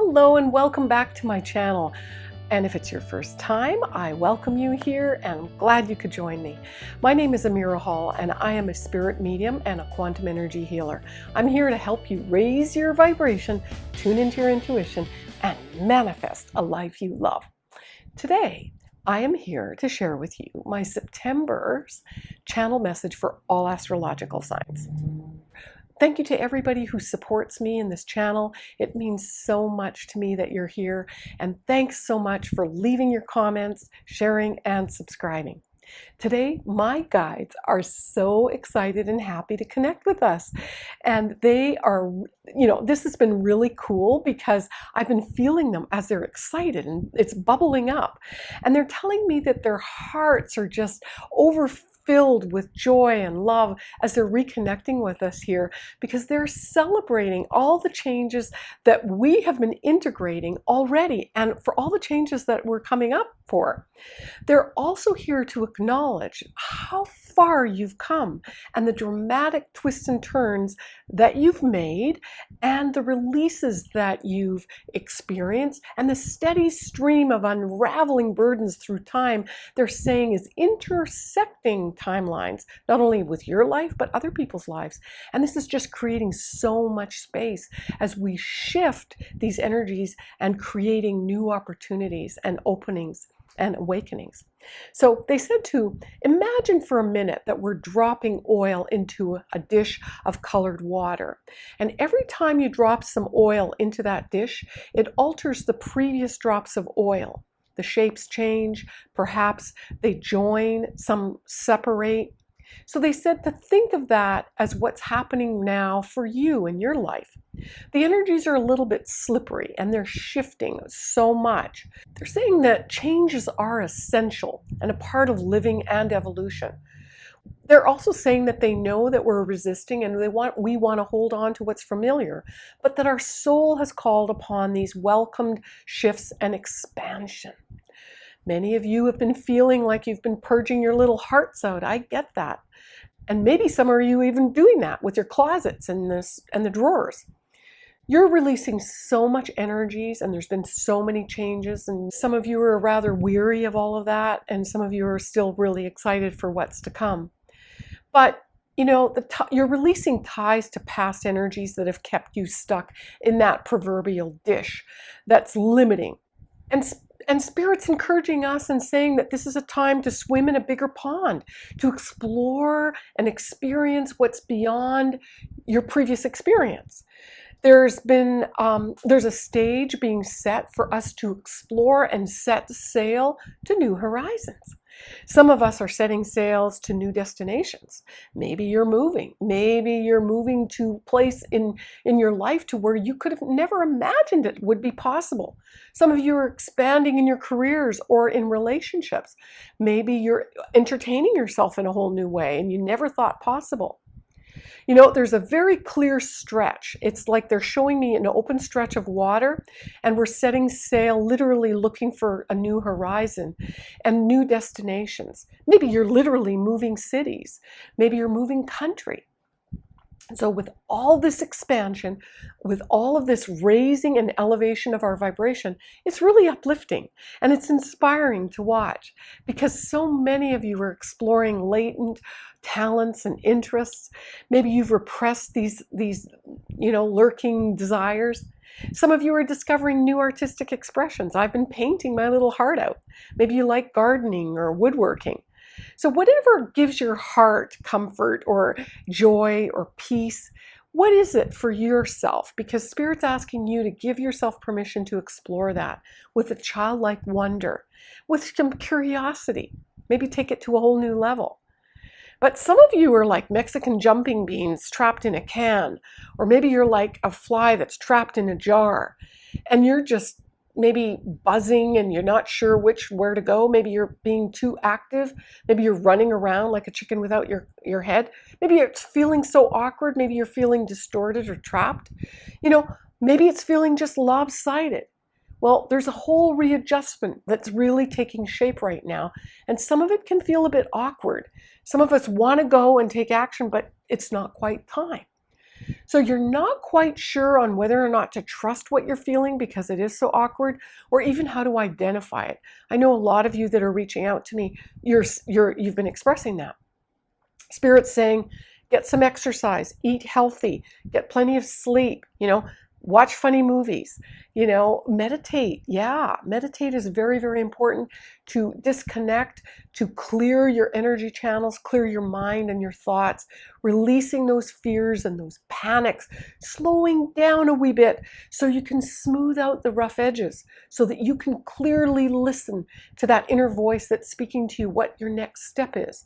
Hello and welcome back to my channel. And if it's your first time, I welcome you here and I'm glad you could join me. My name is Amira Hall and I am a spirit medium and a quantum energy healer. I'm here to help you raise your vibration, tune into your intuition, and manifest a life you love. Today, I am here to share with you my September's channel message for all astrological signs. Thank you to everybody who supports me in this channel. It means so much to me that you're here. And thanks so much for leaving your comments, sharing, and subscribing. Today, my guides are so excited and happy to connect with us. And they are, you know, this has been really cool because I've been feeling them as they're excited and it's bubbling up. And they're telling me that their hearts are just overflowing filled with joy and love as they're reconnecting with us here because they're celebrating all the changes that we have been integrating already and for all the changes that we're coming up for. They're also here to acknowledge how far you've come and the dramatic twists and turns that you've made and the releases that you've experienced and the steady stream of unraveling burdens through time they're saying is intersecting timelines not only with your life but other people's lives and this is just creating so much space as we shift these energies and creating new opportunities and openings and awakenings. So they said to imagine for a minute that we're dropping oil into a dish of colored water. And every time you drop some oil into that dish, it alters the previous drops of oil. The shapes change, perhaps they join, some separate, so they said to think of that as what's happening now for you in your life. The energies are a little bit slippery and they're shifting so much. They're saying that changes are essential and a part of living and evolution. They're also saying that they know that we're resisting and they want we want to hold on to what's familiar, but that our soul has called upon these welcomed shifts and expansion. Many of you have been feeling like you've been purging your little hearts out. I get that. And maybe some of you even doing that with your closets and this and the drawers. You're releasing so much energies and there's been so many changes and some of you are rather weary of all of that and some of you are still really excited for what's to come. But you know, the you're releasing ties to past energies that have kept you stuck in that proverbial dish that's limiting. And and Spirit's encouraging us and saying that this is a time to swim in a bigger pond, to explore and experience what's beyond your previous experience. There's been, um, there's a stage being set for us to explore and set sail to new horizons. Some of us are setting sails to new destinations. Maybe you're moving. Maybe you're moving to place in, in your life to where you could have never imagined it would be possible. Some of you are expanding in your careers or in relationships. Maybe you're entertaining yourself in a whole new way and you never thought possible. You know, there's a very clear stretch. It's like they're showing me an open stretch of water and we're setting sail, literally looking for a new horizon and new destinations. Maybe you're literally moving cities. Maybe you're moving country. So with all this expansion, with all of this raising and elevation of our vibration, it's really uplifting and it's inspiring to watch because so many of you are exploring latent talents and interests. Maybe you've repressed these, these you know, lurking desires. Some of you are discovering new artistic expressions. I've been painting my little heart out. Maybe you like gardening or woodworking. So whatever gives your heart comfort or joy or peace, what is it for yourself? Because Spirit's asking you to give yourself permission to explore that with a childlike wonder, with some curiosity, maybe take it to a whole new level. But some of you are like Mexican jumping beans trapped in a can, or maybe you're like a fly that's trapped in a jar, and you're just maybe buzzing and you're not sure which where to go. Maybe you're being too active. Maybe you're running around like a chicken without your, your head. Maybe it's feeling so awkward. Maybe you're feeling distorted or trapped. You know, maybe it's feeling just lopsided. Well, there's a whole readjustment that's really taking shape right now. And some of it can feel a bit awkward. Some of us want to go and take action, but it's not quite time. So you're not quite sure on whether or not to trust what you're feeling because it is so awkward or even how to identify it. I know a lot of you that are reaching out to me, you're, you're, you've been expressing that. Spirit's saying, get some exercise, eat healthy, get plenty of sleep, you know, watch funny movies, you know, meditate. Yeah, meditate is very, very important to disconnect, to clear your energy channels, clear your mind and your thoughts, releasing those fears and those panics, slowing down a wee bit so you can smooth out the rough edges, so that you can clearly listen to that inner voice that's speaking to you what your next step is.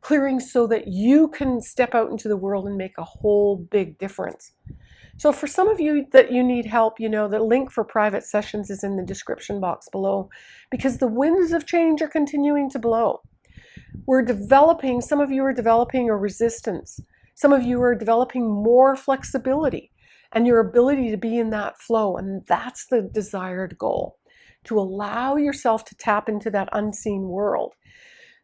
Clearing so that you can step out into the world and make a whole big difference. So for some of you that you need help, you know, the link for private sessions is in the description box below because the winds of change are continuing to blow. We're developing, some of you are developing a resistance. Some of you are developing more flexibility and your ability to be in that flow. And that's the desired goal, to allow yourself to tap into that unseen world.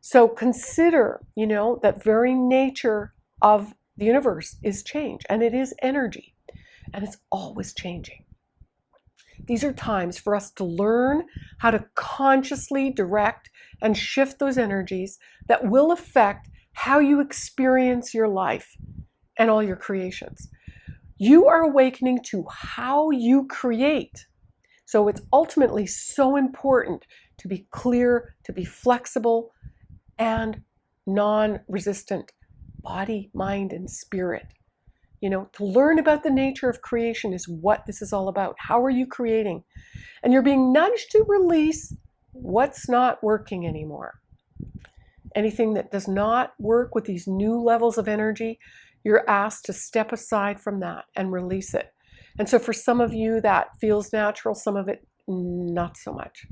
So consider, you know, that very nature of the universe is change and it is energy and it's always changing. These are times for us to learn how to consciously direct and shift those energies that will affect how you experience your life and all your creations. You are awakening to how you create. So it's ultimately so important to be clear, to be flexible, and non resistant body, mind, and spirit. You know, to learn about the nature of creation is what this is all about. How are you creating? And you're being nudged to release what's not working anymore. Anything that does not work with these new levels of energy, you're asked to step aside from that and release it. And so for some of you, that feels natural, some of it, not so much.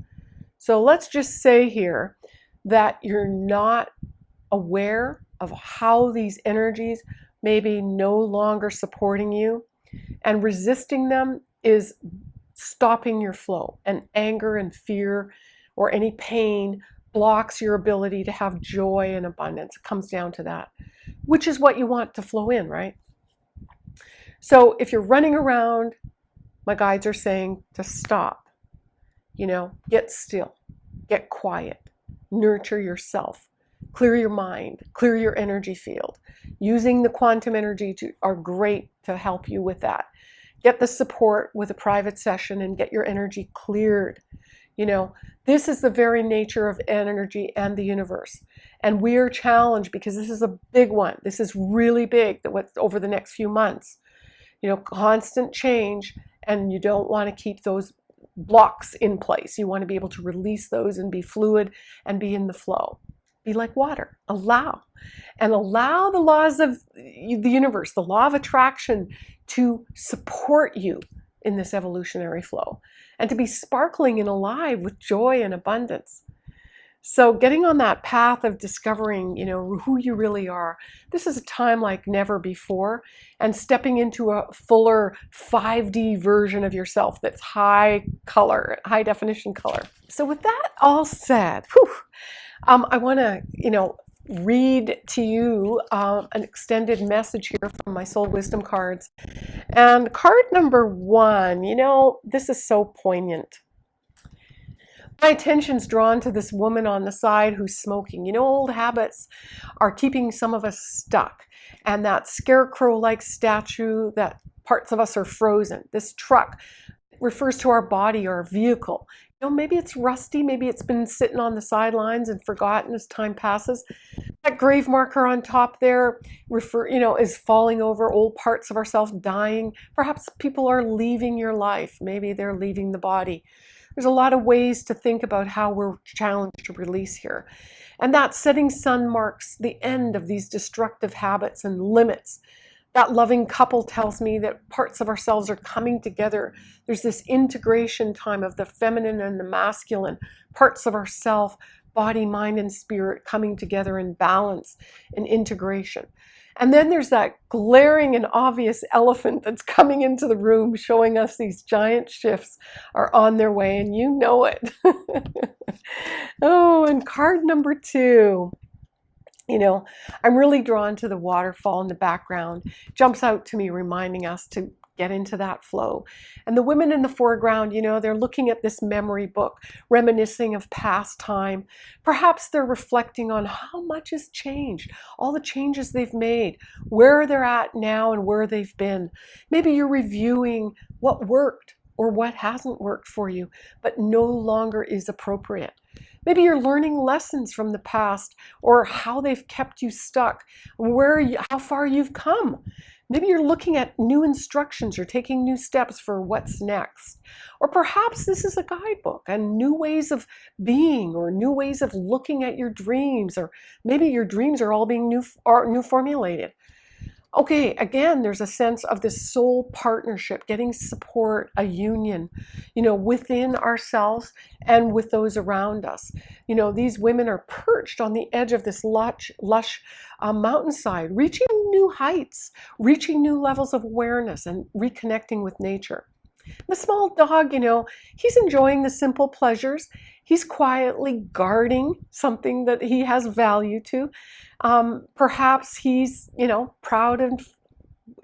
So let's just say here that you're not aware of how these energies maybe no longer supporting you. And resisting them is stopping your flow. And anger and fear or any pain blocks your ability to have joy and abundance. It comes down to that, which is what you want to flow in, right? So if you're running around, my guides are saying to stop, you know, get still, get quiet, nurture yourself, clear your mind, clear your energy field. Using the quantum energy to, are great to help you with that. Get the support with a private session and get your energy cleared. You know, this is the very nature of energy and the universe. And we are challenged because this is a big one. This is really big that what over the next few months. You know, constant change and you don't want to keep those blocks in place. You want to be able to release those and be fluid and be in the flow. Be like water. Allow. And allow the laws of the universe, the law of attraction, to support you in this evolutionary flow and to be sparkling and alive with joy and abundance. So getting on that path of discovering, you know, who you really are, this is a time like never before and stepping into a fuller 5D version of yourself that's high color, high definition color. So with that all said, whew, um, I want to, you know, read to you uh, an extended message here from my soul wisdom cards. And card number one, you know, this is so poignant. My attention's drawn to this woman on the side who's smoking. You know, old habits are keeping some of us stuck. And that scarecrow-like statue, that parts of us are frozen. This truck refers to our body, our vehicle know, maybe it's rusty, maybe it's been sitting on the sidelines and forgotten as time passes. That grave marker on top there refer, you know, is falling over, old parts of ourselves dying. Perhaps people are leaving your life. Maybe they're leaving the body. There's a lot of ways to think about how we're challenged to release here. And that setting sun marks the end of these destructive habits and limits that loving couple tells me that parts of ourselves are coming together. There's this integration time of the feminine and the masculine, parts of ourself, body, mind, and spirit coming together in balance and integration. And then there's that glaring and obvious elephant that's coming into the room showing us these giant shifts are on their way and you know it. oh, and card number two. You know, I'm really drawn to the waterfall in the background. Jumps out to me, reminding us to get into that flow. And the women in the foreground, you know, they're looking at this memory book, reminiscing of past time. Perhaps they're reflecting on how much has changed, all the changes they've made, where they're at now and where they've been. Maybe you're reviewing what worked or what hasn't worked for you, but no longer is appropriate. Maybe you're learning lessons from the past or how they've kept you stuck, where you, how far you've come. Maybe you're looking at new instructions or taking new steps for what's next. Or perhaps this is a guidebook and new ways of being or new ways of looking at your dreams or maybe your dreams are all being new, are new formulated okay, again, there's a sense of this soul partnership, getting support, a union, you know, within ourselves and with those around us. You know, these women are perched on the edge of this lush, lush uh, mountainside, reaching new heights, reaching new levels of awareness and reconnecting with nature. The small dog, you know, he's enjoying the simple pleasures. He's quietly guarding something that he has value to. Um, perhaps he's, you know, proud of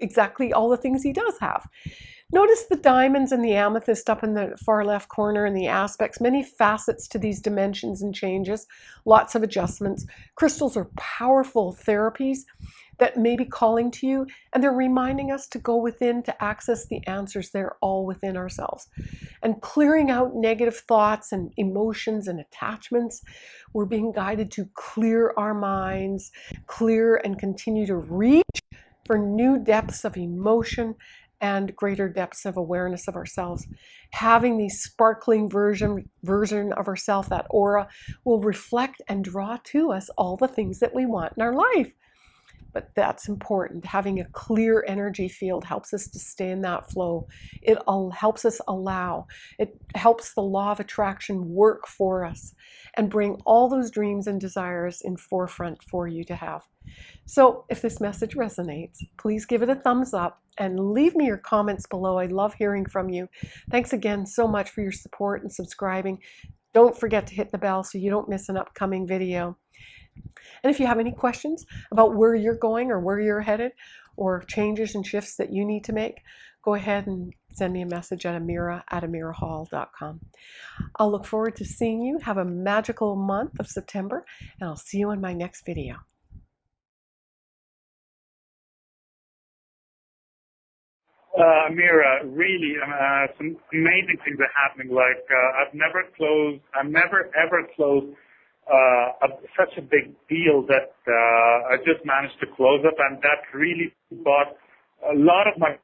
exactly all the things he does have. Notice the diamonds and the amethyst up in the far left corner and the aspects, many facets to these dimensions and changes, lots of adjustments. Crystals are powerful therapies that may be calling to you, and they're reminding us to go within to access the answers. They're all within ourselves. And clearing out negative thoughts and emotions and attachments, we're being guided to clear our minds, clear and continue to reach for new depths of emotion and greater depths of awareness of ourselves. Having the sparkling version, version of ourself, that aura, will reflect and draw to us all the things that we want in our life but that's important. Having a clear energy field helps us to stay in that flow. It helps us allow. It helps the law of attraction work for us and bring all those dreams and desires in forefront for you to have. So if this message resonates, please give it a thumbs up and leave me your comments below. I love hearing from you. Thanks again so much for your support and subscribing. Don't forget to hit the bell so you don't miss an upcoming video. And if you have any questions about where you're going or where you're headed or changes and shifts that you need to make, go ahead and send me a message at amira at amirahall.com. I'll look forward to seeing you. Have a magical month of September, and I'll see you in my next video. Uh, Amira, really, uh, some amazing things are happening. Like uh, I've never closed, I've never ever closed such a big deal that uh, I just managed to close up, and that really brought a lot of my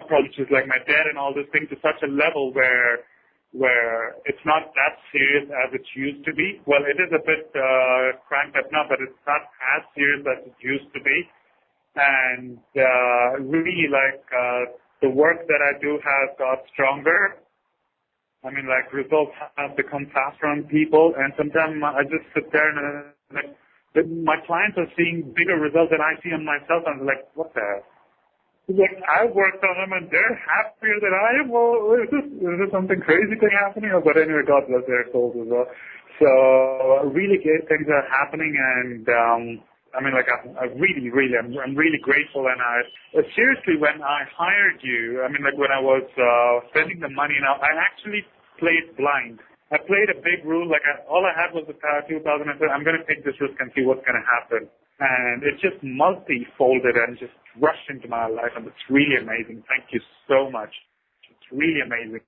approaches, like my debt and all those things, to such a level where where it's not that serious as it used to be. Well, it is a bit uh, cranked up now, but it's not as serious as it used to be. And uh, really, like uh, the work that I do has got stronger I mean, like results have become faster on people, and sometimes I just sit there and uh, like my clients are seeing bigger results than I see on myself. And I'm like, what the? Hell? Like I worked on them and they're happier than I am. Well, is this is this something crazy thing happening? Or but anyway, God bless their souls as well. So really great things are happening, and um, I mean, like, I, I really, really, I'm, I'm really grateful. And I, uh, seriously, when I hired you, I mean, like, when I was uh, spending the money, now I actually played blind. I played a big rule. Like, I, all I had was the power 2000. I said, I'm going to take this risk and see what's going to happen. And it just multi-folded and just rushed into my life, and it's really amazing. Thank you so much. It's really amazing.